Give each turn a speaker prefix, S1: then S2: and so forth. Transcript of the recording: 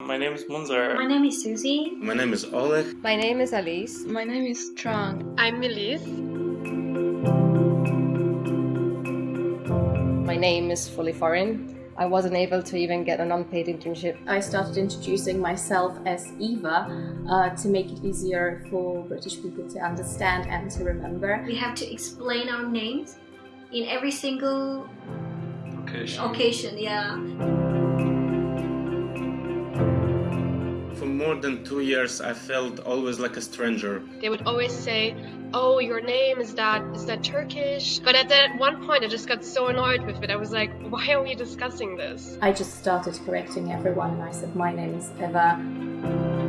S1: My name is Munzer.
S2: My name is Susie.
S3: My name is Oleg.
S4: My name is Alice.
S5: My name is Trang.
S6: I'm Melis.
S4: My name is fully foreign. I wasn't able to even get an unpaid internship.
S7: I started introducing myself as Eva uh, to make it easier for British people to understand and to remember.
S2: We have to explain our names in every single
S1: Occasion.
S2: occasion, yeah.
S3: More than two years, I felt always like a stranger.
S6: They would always say, "Oh, your name is that is that Turkish?" But at that one point, I just got so annoyed with it. I was like, "Why are we discussing this?"
S7: I just started correcting everyone and I said, My name is Eva.